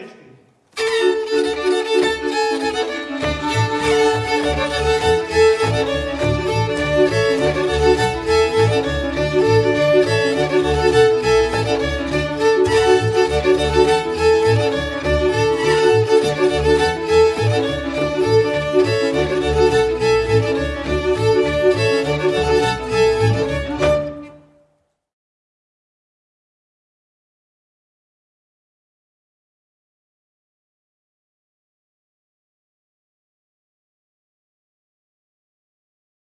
返している。